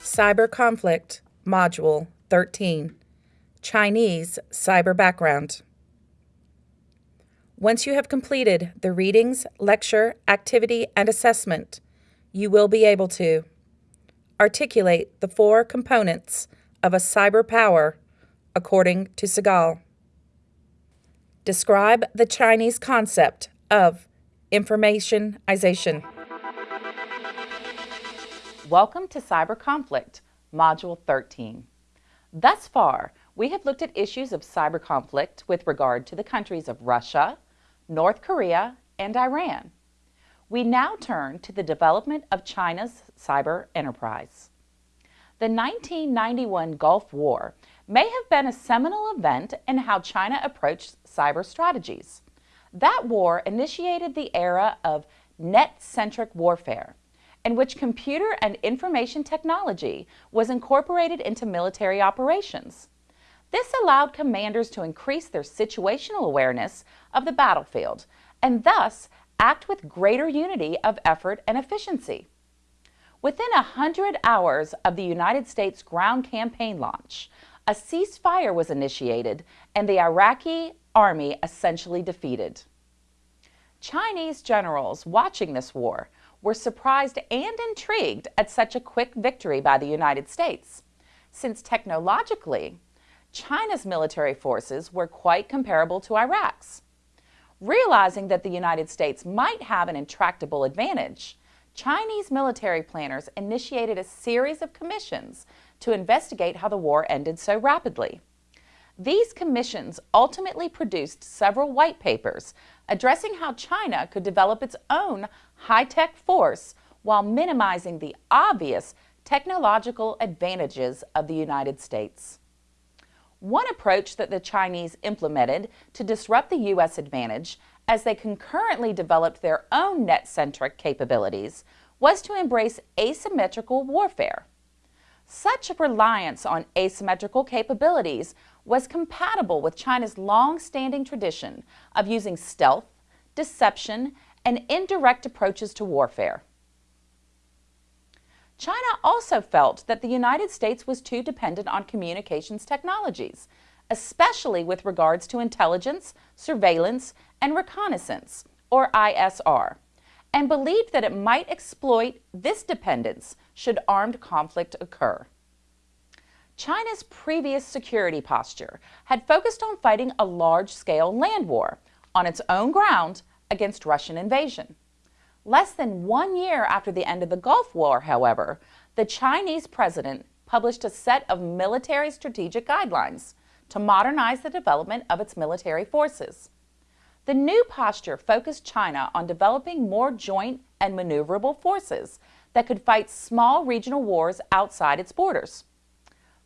Cyber Conflict, Module 13 Chinese Cyber Background. Once you have completed the readings, lecture, activity, and assessment, you will be able to articulate the four components of a cyber power according to Segal. Describe the Chinese concept of informationization. Welcome to Cyber Conflict, Module 13. Thus far, we have looked at issues of cyber conflict with regard to the countries of Russia, North Korea, and Iran. We now turn to the development of China's cyber enterprise. The 1991 Gulf War may have been a seminal event in how China approached cyber strategies. That war initiated the era of net-centric warfare, in which computer and information technology was incorporated into military operations. This allowed commanders to increase their situational awareness of the battlefield and thus act with greater unity of effort and efficiency. Within a hundred hours of the United States ground campaign launch, a ceasefire was initiated and the Iraqi army essentially defeated. Chinese generals watching this war were surprised and intrigued at such a quick victory by the United States, since technologically, China's military forces were quite comparable to Iraq's. Realizing that the United States might have an intractable advantage, Chinese military planners initiated a series of commissions to investigate how the war ended so rapidly. These commissions ultimately produced several white papers addressing how China could develop its own high-tech force while minimizing the obvious technological advantages of the United States. One approach that the Chinese implemented to disrupt the U.S. advantage as they concurrently developed their own net-centric capabilities was to embrace asymmetrical warfare. Such a reliance on asymmetrical capabilities was compatible with China's long-standing tradition of using stealth, deception, and indirect approaches to warfare. China also felt that the United States was too dependent on communications technologies, especially with regards to intelligence, surveillance, and reconnaissance, or ISR, and believed that it might exploit this dependence should armed conflict occur. China's previous security posture had focused on fighting a large-scale land war on its own ground against Russian invasion. Less than one year after the end of the Gulf War, however, the Chinese president published a set of military strategic guidelines to modernize the development of its military forces. The new posture focused China on developing more joint and maneuverable forces that could fight small regional wars outside its borders.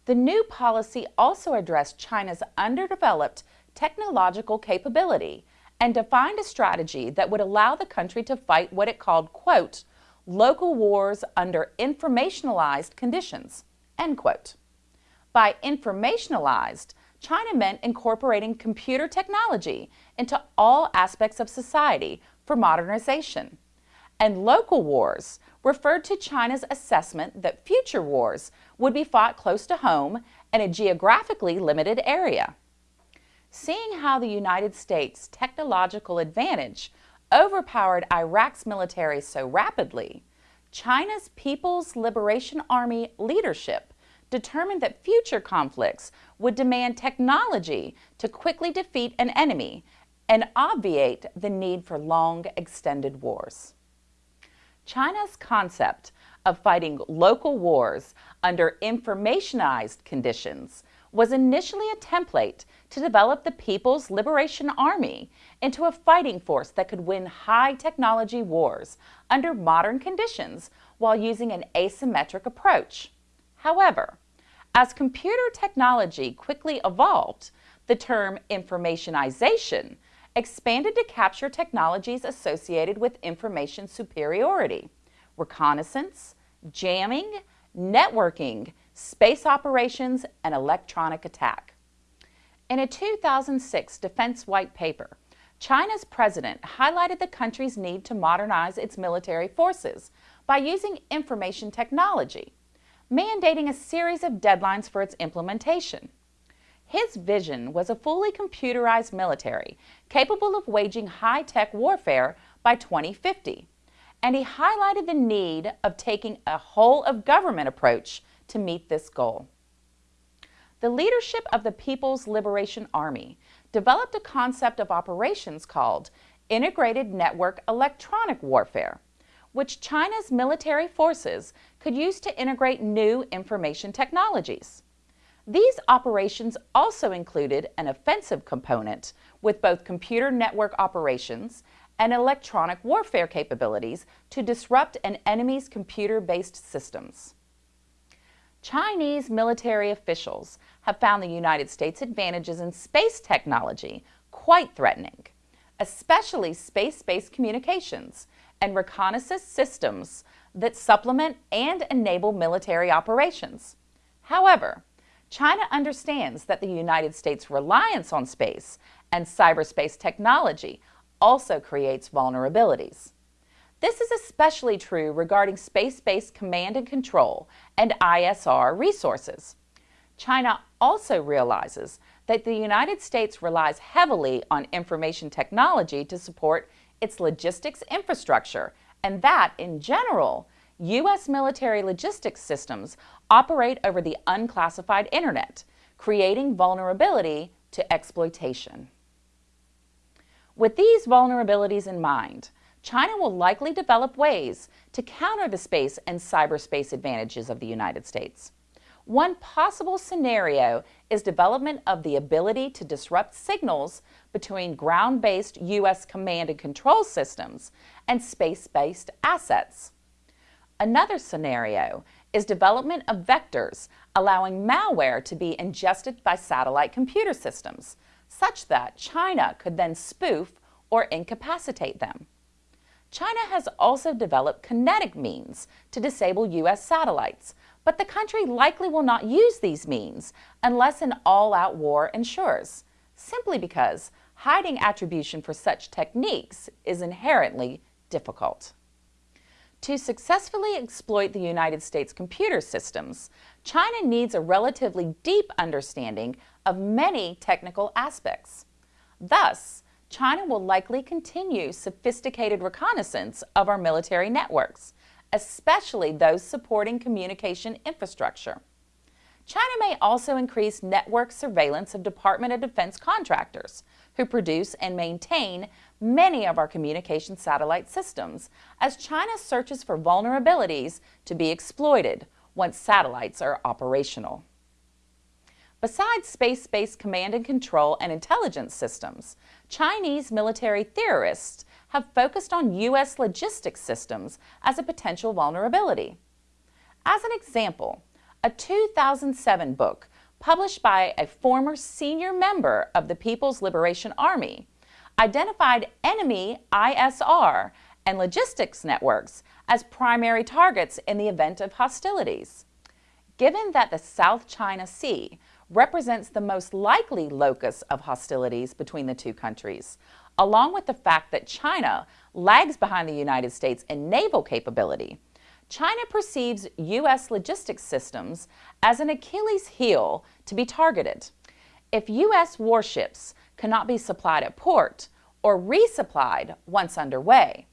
The new policy also addressed China's underdeveloped technological capability and defined a strategy that would allow the country to fight what it called, quote, local wars under informationalized conditions, end quote. By informationalized, China meant incorporating computer technology into all aspects of society for modernization. And local wars referred to China's assessment that future wars would be fought close to home in a geographically limited area. Seeing how the United States' technological advantage overpowered Iraq's military so rapidly, China's People's Liberation Army leadership determined that future conflicts would demand technology to quickly defeat an enemy and obviate the need for long extended wars. China's concept of fighting local wars under informationized conditions was initially a template to develop the People's Liberation Army into a fighting force that could win high technology wars under modern conditions while using an asymmetric approach. However, as computer technology quickly evolved, the term informationization expanded to capture technologies associated with information superiority, reconnaissance, jamming, networking, space operations, and electronic attack. In a 2006 Defense White Paper, China's president highlighted the country's need to modernize its military forces by using information technology, mandating a series of deadlines for its implementation. His vision was a fully computerized military capable of waging high-tech warfare by 2050, and he highlighted the need of taking a whole-of-government approach to meet this goal. The leadership of the People's Liberation Army developed a concept of operations called Integrated Network Electronic Warfare, which China's military forces could use to integrate new information technologies. These operations also included an offensive component with both computer network operations and electronic warfare capabilities to disrupt an enemy's computer-based systems. Chinese military officials have found the United States' advantages in space technology quite threatening, especially space-based communications and reconnaissance systems that supplement and enable military operations. However, China understands that the United States' reliance on space and cyberspace technology also creates vulnerabilities. This is especially true regarding space-based command and control and ISR resources. China also realizes that the United States relies heavily on information technology to support its logistics infrastructure and that, in general, U.S. military logistics systems operate over the unclassified internet, creating vulnerability to exploitation. With these vulnerabilities in mind, China will likely develop ways to counter the space and cyberspace advantages of the United States. One possible scenario is development of the ability to disrupt signals between ground-based U.S. command and control systems and space-based assets. Another scenario is development of vectors allowing malware to be ingested by satellite computer systems, such that China could then spoof or incapacitate them. China has also developed kinetic means to disable U.S. satellites, but the country likely will not use these means unless an all-out war ensures, simply because hiding attribution for such techniques is inherently difficult. To successfully exploit the United States computer systems, China needs a relatively deep understanding of many technical aspects. Thus, China will likely continue sophisticated reconnaissance of our military networks, especially those supporting communication infrastructure. China may also increase network surveillance of Department of Defense contractors who produce and maintain many of our communication satellite systems as China searches for vulnerabilities to be exploited once satellites are operational. Besides space-based command and control and intelligence systems, Chinese military theorists have focused on U.S. logistics systems as a potential vulnerability. As an example, a 2007 book published by a former senior member of the People's Liberation Army identified enemy ISR and logistics networks as primary targets in the event of hostilities. Given that the South China Sea represents the most likely locus of hostilities between the two countries, along with the fact that China lags behind the United States in naval capability, China perceives U.S. logistics systems as an Achilles heel to be targeted. If U.S. warships cannot be supplied at port or resupplied once underway,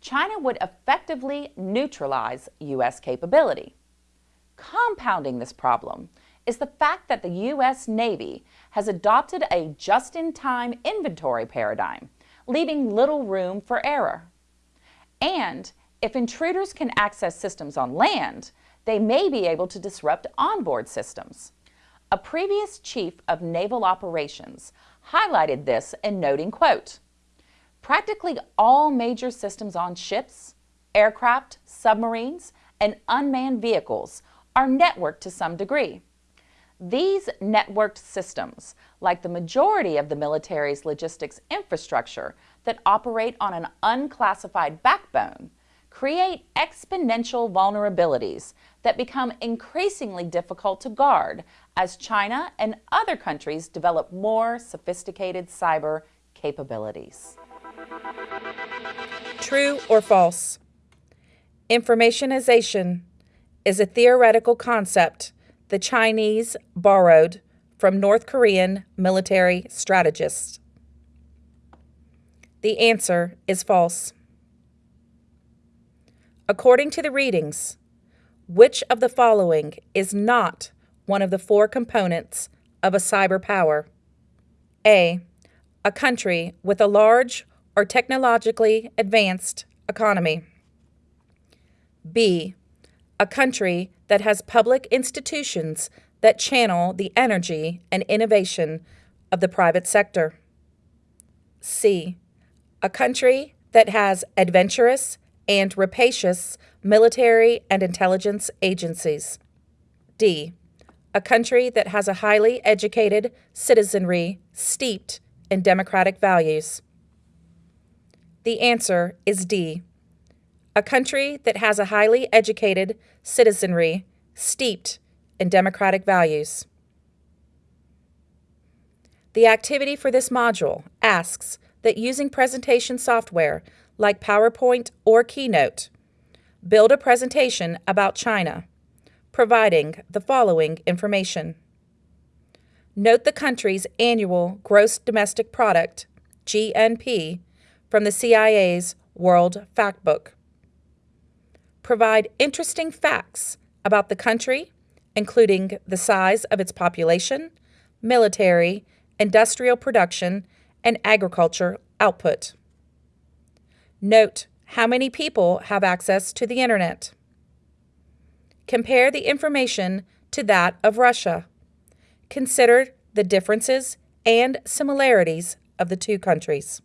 China would effectively neutralize U.S. capability. Compounding this problem is the fact that the U.S. Navy has adopted a just-in-time inventory paradigm, leaving little room for error. And if intruders can access systems on land, they may be able to disrupt onboard systems. A previous chief of naval operations highlighted this in noting, quote, practically all major systems on ships, aircraft, submarines, and unmanned vehicles are networked to some degree. These networked systems, like the majority of the military's logistics infrastructure that operate on an unclassified backbone, create exponential vulnerabilities that become increasingly difficult to guard as China and other countries develop more sophisticated cyber capabilities. True or false? Informationization is a theoretical concept the Chinese borrowed from North Korean military strategists. The answer is false. According to the readings, which of the following is not one of the four components of a cyber power? A. A country with a large or technologically advanced economy. B. A country that has public institutions that channel the energy and innovation of the private sector. C. A country that has adventurous and rapacious military and intelligence agencies. D. A country that has a highly educated citizenry steeped in democratic values. The answer is D. A country that has a highly educated citizenry steeped in democratic values. The activity for this module asks that using presentation software like PowerPoint or Keynote. Build a presentation about China, providing the following information. Note the country's annual gross domestic product, GNP, from the CIA's World Factbook. Provide interesting facts about the country, including the size of its population, military, industrial production, and agriculture output. Note how many people have access to the Internet. Compare the information to that of Russia. Consider the differences and similarities of the two countries.